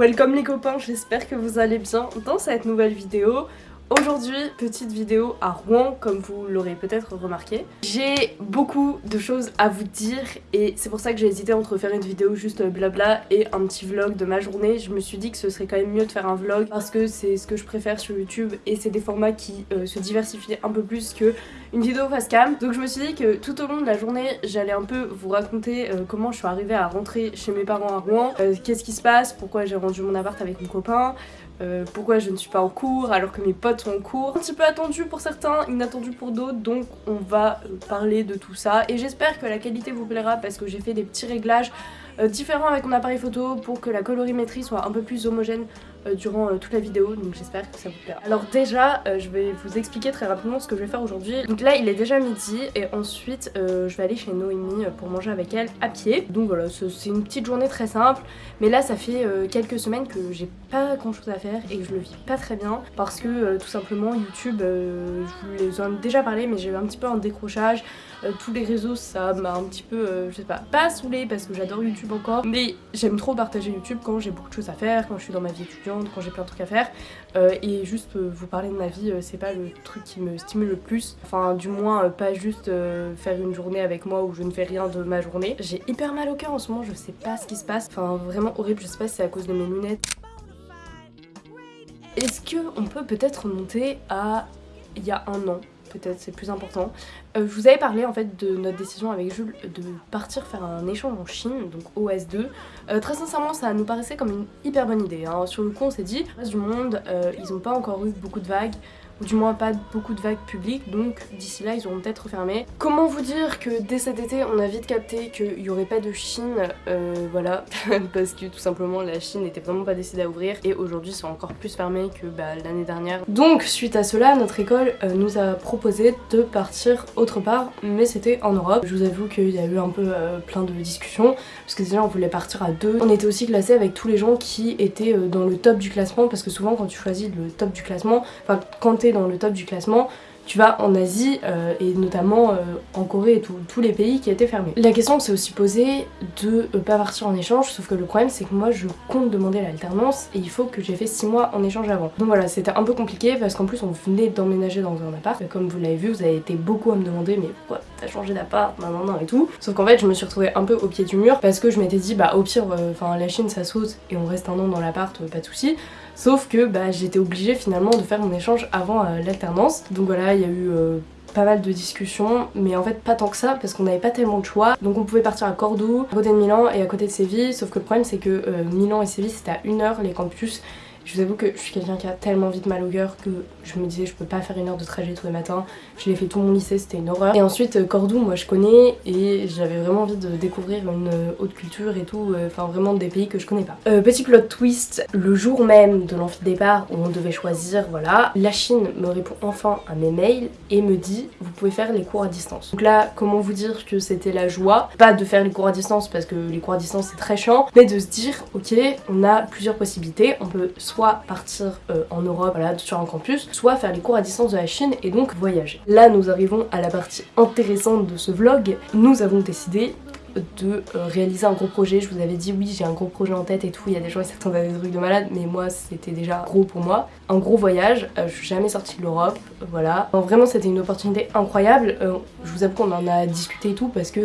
Welcome les copains, j'espère que vous allez bien dans cette nouvelle vidéo. Aujourd'hui, petite vidéo à Rouen, comme vous l'aurez peut-être remarqué. J'ai beaucoup de choses à vous dire et c'est pour ça que j'ai hésité entre faire une vidéo juste blabla et un petit vlog de ma journée. Je me suis dit que ce serait quand même mieux de faire un vlog parce que c'est ce que je préfère sur YouTube et c'est des formats qui euh, se diversifient un peu plus que une vidéo face cam. Donc je me suis dit que tout au long de la journée, j'allais un peu vous raconter euh, comment je suis arrivée à rentrer chez mes parents à Rouen, euh, qu'est-ce qui se passe, pourquoi j'ai rendu mon appart avec mon copain, euh, pourquoi je ne suis pas en cours alors que mes potes sont en cours? Un petit peu attendu pour certains, inattendu pour d'autres, donc on va parler de tout ça. Et j'espère que la qualité vous plaira parce que j'ai fait des petits réglages différents avec mon appareil photo pour que la colorimétrie soit un peu plus homogène durant euh, toute la vidéo donc j'espère que ça vous plaira. Alors déjà euh, je vais vous expliquer très rapidement ce que je vais faire aujourd'hui. Donc là il est déjà midi et ensuite je vais aller chez Noémie pour manger avec elle à pied. Donc voilà c'est une petite journée très simple mais là ça fait quelques semaines que j'ai pas grand chose à faire et que je le vis pas très bien parce que tout simplement YouTube je vous en ai déjà parlé mais j'ai eu un petit peu un décrochage. Tous les réseaux ça m'a un petit peu je sais pas pas saoulé parce que j'adore YouTube encore. Mais j'aime trop partager YouTube quand j'ai beaucoup de choses à faire, quand je suis dans ma vie étudiante quand j'ai plein de trucs à faire. Euh, et juste euh, vous parler de ma vie euh, c'est pas le truc qui me stimule le plus. Enfin du moins pas juste faire une journée avec moi où je ne fais rien de ma journée. J'ai hyper mal au cœur en ce moment je sais pas ce qui se passe. Enfin vraiment horrible je sais pas si c'est à cause de mes lunettes. Est-ce qu'on peut peut-être remonter à il y a un an? Peut-être c'est plus important. Euh, je vous avais parlé en fait de notre décision avec Jules de partir faire un échange en Chine, donc OS2. Euh, très sincèrement ça nous paraissait comme une hyper bonne idée. Hein. Sur le coup on s'est dit, le reste du monde, euh, ils n'ont pas encore eu beaucoup de vagues ou du moins pas beaucoup de vagues publiques, donc d'ici là ils auront peut-être refermé. Comment vous dire que dès cet été on a vite capté qu'il n'y aurait pas de Chine, euh, voilà, parce que tout simplement la Chine n'était vraiment pas décidée à ouvrir et aujourd'hui c'est encore plus fermé que bah, l'année dernière. Donc suite à cela, notre école euh, nous a proposé de partir autre part, mais c'était en Europe. Je vous avoue qu'il y a eu un peu euh, plein de discussions, parce que déjà on voulait partir à deux. On était aussi classé avec tous les gens qui étaient dans le top du classement, parce que souvent quand tu choisis le top du classement, enfin quand t'es dans le top du classement, tu vas en Asie euh, et notamment euh, en Corée et tous les pays qui étaient fermés. La question s'est aussi posée de euh, pas partir en échange, sauf que le problème c'est que moi je compte demander l'alternance et il faut que j'ai fait 6 mois en échange avant. Donc voilà, c'était un peu compliqué parce qu'en plus on venait d'emménager dans un appart. Comme vous l'avez vu, vous avez été beaucoup à me demander mais pourquoi t'as changé d'appart, non non non et tout. Sauf qu'en fait je me suis retrouvée un peu au pied du mur parce que je m'étais dit bah au pire, enfin la Chine ça saute et on reste un an dans l'appart, pas de soucis. Sauf que bah, j'étais obligée finalement de faire mon échange avant euh, l'alternance. Donc voilà, il y a eu euh, pas mal de discussions, mais en fait pas tant que ça parce qu'on n'avait pas tellement de choix. Donc on pouvait partir à Cordoue, à côté de Milan et à côté de Séville, sauf que le problème c'est que euh, Milan et Séville c'était à une heure les campus je vous avoue que je suis quelqu'un qui a tellement vite mal au cœur que je me disais je peux pas faire une heure de trajet tous les matins. Je l'ai fait tout mon lycée, c'était une horreur. Et ensuite euh, Cordoue, moi je connais et j'avais vraiment envie de découvrir une euh, haute culture et tout, euh, enfin vraiment des pays que je connais pas. petit plot twist, le jour même de l'amphidépart où on devait choisir, voilà, la Chine me répond enfin à mes mails et me dit vous pouvez faire les cours à distance. Donc là, comment vous dire que c'était la joie, pas de faire les cours à distance parce que les cours à distance c'est très chiant, mais de se dire ok, on a plusieurs possibilités, on peut soit partir euh, en Europe, sur un campus, soit faire les cours à distance de la Chine et donc voyager. Là, nous arrivons à la partie intéressante de ce vlog. Nous avons décidé de euh, réaliser un gros projet. Je vous avais dit oui j'ai un gros projet en tête et tout, il y a des gens qui s'attendent à des trucs de malade mais moi c'était déjà gros pour moi. Un gros voyage, euh, je suis jamais sortie de l'Europe, voilà. vraiment c'était une opportunité incroyable, je vous avoue qu'on en a discuté et tout parce que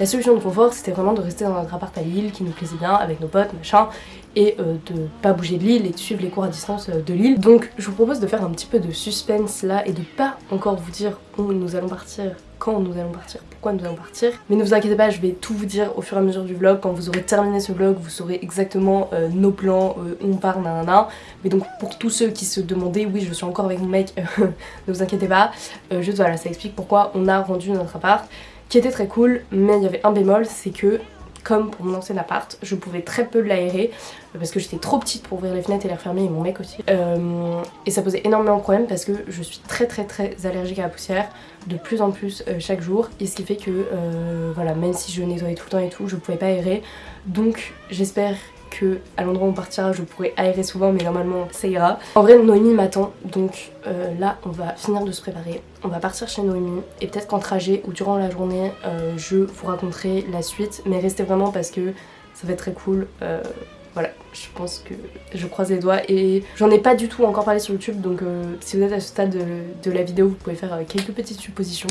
la solution de confort c'était vraiment de rester dans notre appart à Lille qui nous plaisait bien avec nos potes machin et de pas bouger de l'île et de suivre les cours à distance de l'île. Donc je vous propose de faire un petit peu de suspense là et de pas encore vous dire où nous allons partir quand nous allons partir, pourquoi nous allons partir. Mais ne vous inquiétez pas, je vais tout vous dire au fur et à mesure du vlog. Quand vous aurez terminé ce vlog, vous saurez exactement euh, nos plans, euh, où on part, nanana. Mais donc pour tous ceux qui se demandaient, oui je suis encore avec mon mec, ne vous inquiétez pas. Euh, juste voilà, ça explique pourquoi on a rendu notre appart qui était très cool, mais il y avait un bémol, c'est que comme pour mon ancien appart, je pouvais très peu l'aérer parce que j'étais trop petite pour ouvrir les fenêtres et les refermer et mon mec aussi. Euh, et ça posait énormément de problèmes parce que je suis très très très allergique à la poussière de plus en plus euh, chaque jour et ce qui fait que euh, voilà même si je nettoyais tout le temps et tout je pouvais pas aérer donc j'espère que à l'endroit où on partira je pourrais aérer souvent mais normalement ça ira. En vrai Noémie m'attend donc euh, là on va finir de se préparer, on va partir chez Noémie et peut-être qu'en trajet ou durant la journée euh, je vous raconterai la suite mais restez vraiment parce que ça va être très cool. Euh, voilà, je pense que je croise les doigts et j'en ai pas du tout encore parlé sur YouTube donc si vous êtes à ce stade de, la vidéo vous pouvez faire quelques petites suppositions.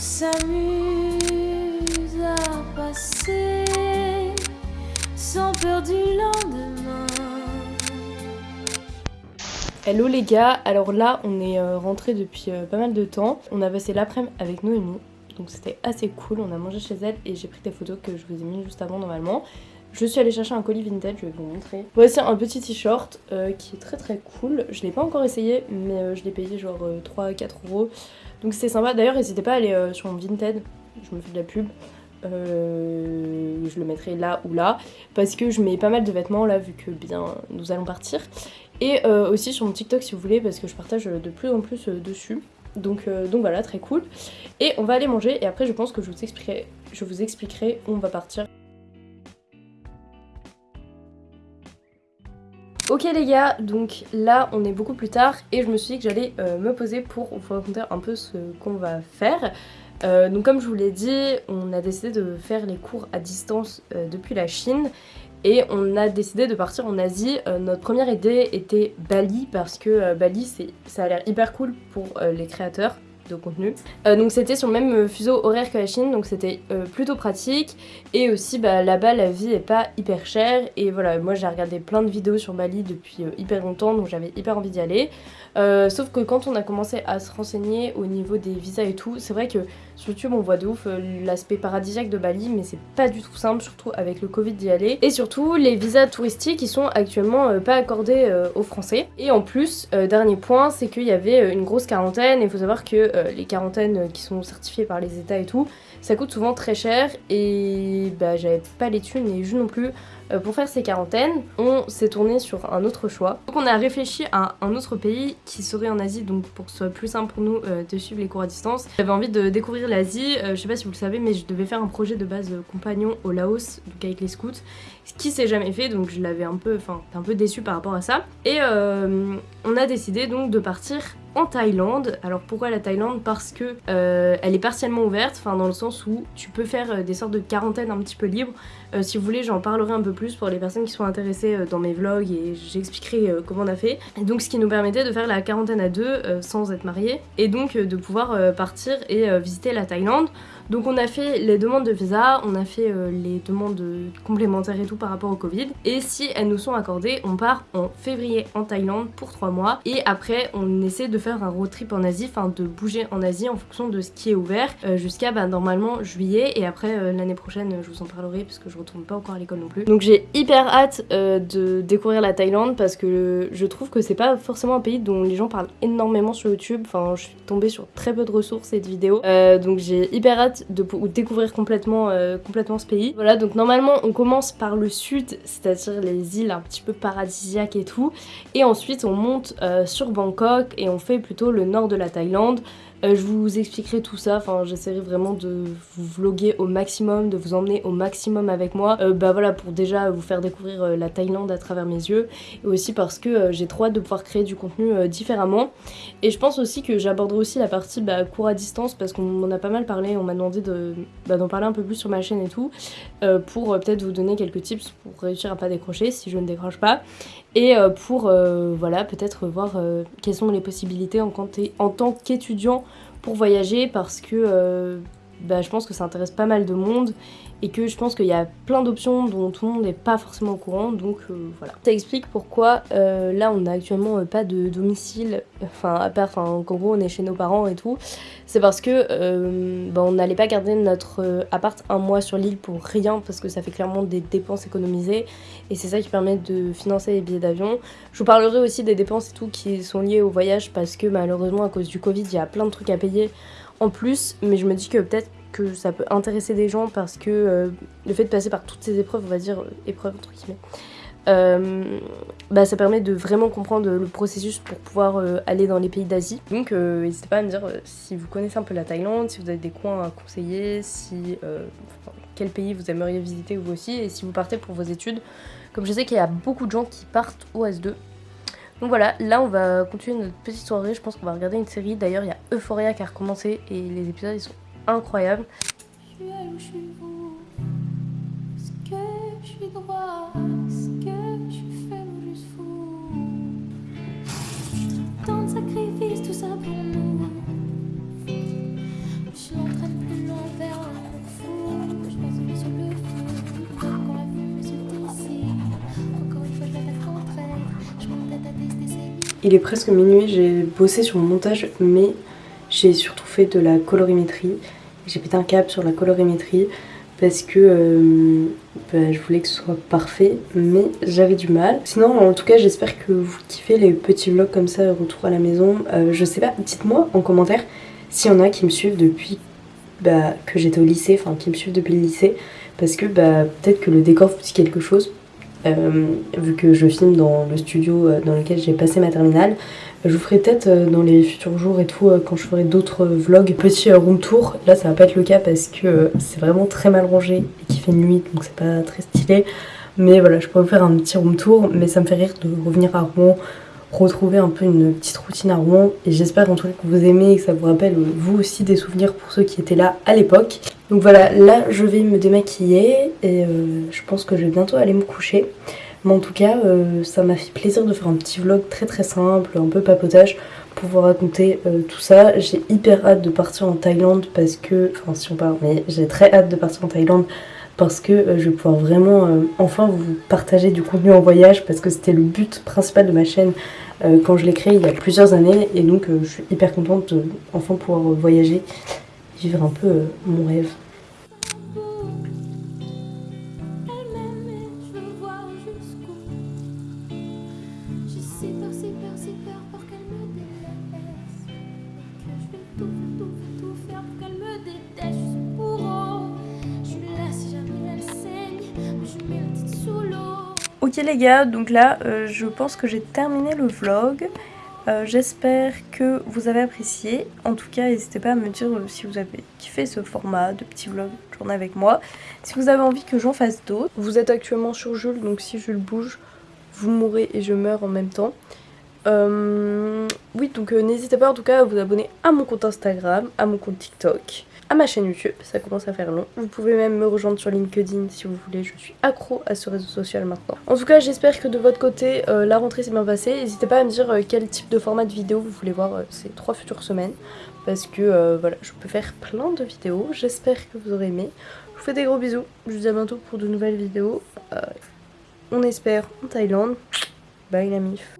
Noémie. Hello les gars, alors là on est euh, rentré depuis euh, pas mal de temps. On a passé l'après-midi avec Noémie, donc c'était assez cool. On a mangé chez elle et j'ai pris des photos que je vous ai mis juste avant normalement. Je suis allée chercher un colis vintage, je vais vous montrer. Voici un petit t-shirt euh, qui est très très cool. Je l'ai pas encore essayé, mais je l'ai payé genre 3-4 euros. Donc c'est sympa. D'ailleurs, n'hésitez pas à aller sur mon Vinted, je me fais de la pub. je le mettrai là ou là parce que je mets pas mal de vêtements là vu que bien nous allons partir et euh, aussi sur mon TikTok si vous voulez, parce que je partage de plus en plus euh, dessus. Donc, euh, donc voilà, très cool. Et on va aller manger et après je pense que je vous expliquerai, je vous expliquerai où on va partir. Ok les gars, donc là on est beaucoup plus tard et je me suis dit que j'allais me poser pour vous raconter un peu ce qu'on va faire. donc comme je vous l'ai dit, on a décidé de faire les cours à distance depuis la Chine et on a décidé de partir en Asie. Euh, notre première idée était Bali parce que euh, Bali ça a l'air hyper cool pour euh, les créateurs contenu. donc c'était sur le même fuseau horaire que la Chine, donc c'était plutôt pratique. Et aussi bah, là-bas la vie est pas hyper chère. Et voilà, moi j'ai regardé plein de vidéos sur Bali depuis hyper longtemps, donc j'avais hyper envie d'y aller. sauf que quand on a commencé à se renseigner au niveau des visas et tout, c'est vrai que sur YouTube, on voit de ouf euh, l'aspect paradisiaque de Bali, mais c'est pas du tout simple, surtout avec le Covid d'y aller. Et surtout, les visas touristiques, ils sont actuellement euh, pas accordés euh, aux Français. Et en plus, dernier point, c'est qu'il y avait une grosse quarantaine. Et il faut savoir que les quarantaines qui sont certifiées par les États et tout, ça coûte souvent très cher. Et bah, j'avais pas les thunes et je non plus euh, pour faire ces quarantaines, on s'est tourné sur un autre choix. Donc on a réfléchi à un autre pays qui serait en Asie, donc pour que ce soit plus simple pour nous euh, de suivre les cours à distance. J'avais envie de découvrir l'Asie, euh, je sais pas si vous le savez, mais je devais faire un projet de base compagnon au Laos, donc avec les scouts, ce qui s'est jamais fait, donc je l'avais un peu, enfin, un peu déçu par rapport à ça. Et on a décidé donc de partir en Thaïlande. Alors pourquoi la Thaïlande? Parce que euh, elle est partiellement ouverte, enfin dans le sens où tu peux faire euh, des sortes de quarantaine un petit peu libre. Euh, si vous voulez, j'en parlerai un peu plus pour les personnes qui sont intéressées dans mes vlogs et j'expliquerai comment on a fait. Donc ce qui nous permettait de faire la quarantaine à deux sans être mariés et donc de pouvoir partir et visiter la Thaïlande. Donc on a fait les demandes de visa, on a fait les demandes complémentaires et tout par rapport au Covid. Et si elles nous sont accordées, on part en février en Thaïlande pour 3 mois. Et après, on essaie de faire un road trip en Asie, enfin de bouger en Asie en fonction de ce qui est ouvert euh, jusqu'à bah, normalement juillet. Et après, euh, l'année prochaine, je vous en parlerai parce que je retourne pas encore à l'école non plus. Donc j'ai hyper hâte de découvrir la Thaïlande parce que je trouve que c'est pas forcément un pays dont les gens parlent énormément sur YouTube. Enfin, je suis tombée sur très peu de ressources et de vidéos. donc j'ai hyper hâte de découvrir complètement, euh, complètement ce pays. Voilà, donc normalement on commence par le sud, c'est-à-dire les îles un petit peu paradisiaques et tout, et ensuite on monte euh, sur Bangkok et on fait plutôt le nord de la Thaïlande. Euh, je vous expliquerai tout ça, enfin j'essaierai vraiment de vous vloguer au maximum, de vous emmener au maximum avec moi. Euh, bah voilà, pour déjà vous faire découvrir euh, la Thaïlande à travers mes yeux. Et aussi parce que j'ai trop hâte de pouvoir créer du contenu différemment. Et je pense aussi que j'aborderai aussi la partie bah, cours à distance parce qu'on m'en a pas mal parlé, on m'a demandé bah, d'en parler un peu plus sur ma chaîne et tout. pour peut-être vous donner quelques tips pour réussir à pas décrocher si je ne décroche pas. Et pour voilà, peut-être voir quelles sont les possibilités en, tant qu'étudiant pour voyager parce que euh, bah, je pense que ça intéresse pas mal de monde et que je pense qu'il y a plein d'options dont tout le monde n'est pas forcément au courant donc euh, voilà. Ça explique pourquoi euh, là on n'a actuellement euh, pas de domicile, enfin à part qu'en gros on est chez nos parents et tout, c'est parce que bah, on n'allait pas garder notre appart un mois sur l'île pour rien parce que ça fait clairement des dépenses économisées et c'est ça qui permet de financer les billets d'avion. Je vous parlerai aussi des dépenses et tout qui sont liées au voyage parce que malheureusement à cause du Covid il y a plein de trucs à payer en plus mais je me dis que peut-être que ça peut intéresser des gens parce que euh, le fait de passer par toutes ces épreuves, on va dire euh, épreuves entre guillemets, euh, bah, ça permet de vraiment comprendre le processus pour pouvoir aller dans les pays d'Asie. Donc n'hésitez pas à me dire si vous connaissez un peu la Thaïlande, si vous avez des coins à conseiller, si quel pays vous aimeriez visiter vous aussi et si vous partez pour vos études. Comme je sais qu'il y a beaucoup de gens qui partent au S2. Donc voilà, là on va continuer notre petite soirée, je pense qu'on va regarder une série. D'ailleurs il y a Euphoria qui a recommencé et les épisodes ils sont incroyable. Je suis je suis vous Est-ce que je suis droit? Est-ce que je suis faible ou juste fou? Tant de sacrifices, tout ça pour nous. Je suis en train de plus l'envers, un Il est presque minuit, j'ai bossé sur mon montage, mais j'ai surtout fait de la colorimétrie. J'ai pété un câble sur la colorimétrie parce que euh, bah, je voulais que ce soit parfait, mais j'avais du mal. Sinon, en tout cas, j'espère que vous kiffez les petits vlogs comme ça, retour à la maison. Euh, je sais pas, dites-moi en commentaire s'il y en a qui me suivent depuis bah, que j'étais au lycée, enfin qui me suivent depuis le lycée, parce que bah, peut-être que le décor vous dit quelque chose. Euh, vu que je filme dans le studio dans lequel j'ai passé ma terminale, je vous ferai peut-être euh, dans les futurs jours et tout, euh, quand je ferai d'autres vlogs, petit euh, room tour. Là, ça va pas être le cas parce que c'est vraiment très mal rangé et qu'il fait nuit, donc c'est pas très stylé. Mais voilà, je pourrais vous faire un petit room tour, mais ça me fait rire de revenir à Rouen, retrouver un peu une petite routine à Rouen. Et j'espère en tout cas que vous aimez et que ça vous rappelle vous aussi des souvenirs pour ceux qui étaient là à l'époque. Donc voilà, là je vais me démaquiller et je pense que je vais bientôt aller me coucher. Mais en tout cas, euh, ça m'a fait plaisir de faire un petit vlog très très simple, un peu papotage, pour vous raconter euh, tout ça. J'ai hyper hâte de partir en Thaïlande parce que, enfin si on parle, mais j'ai très hâte de partir en Thaïlande parce que euh, je vais pouvoir vraiment enfin vous partager du contenu en voyage parce que c'était le but principal de ma chaîne quand je l'ai créé il y a plusieurs années et donc je suis hyper contente de enfin pouvoir voyager, vivre un peu mon rêve. Ok les gars, donc là euh, je pense que j'ai terminé le vlog. Euh, j'espère que vous avez apprécié. En tout cas, n'hésitez pas à me dire euh, si vous avez kiffé ce format de petit vlog journée avec moi. Si vous avez envie que j'en fasse d'autres. Vous êtes actuellement sur Jules, donc si Jules bouge, vous mourrez et je meurs en même temps. oui, donc n'hésitez pas en tout cas à vous abonner à mon compte Instagram, à mon compte TikTok à ma chaîne YouTube, ça commence à faire long. Vous pouvez même me rejoindre sur LinkedIn si vous voulez, je suis accro à ce réseau social maintenant. En tout cas, j'espère que de votre côté, euh, la rentrée s'est bien passée. N'hésitez pas à me dire euh, quel type de format de vidéo vous voulez voir euh, ces trois futures semaines. Parce que voilà, je peux faire plein de vidéos. J'espère que vous aurez aimé. Je vous fais des gros bisous. Je vous dis à bientôt pour de nouvelles vidéos. on espère en Thaïlande. Bye la mif.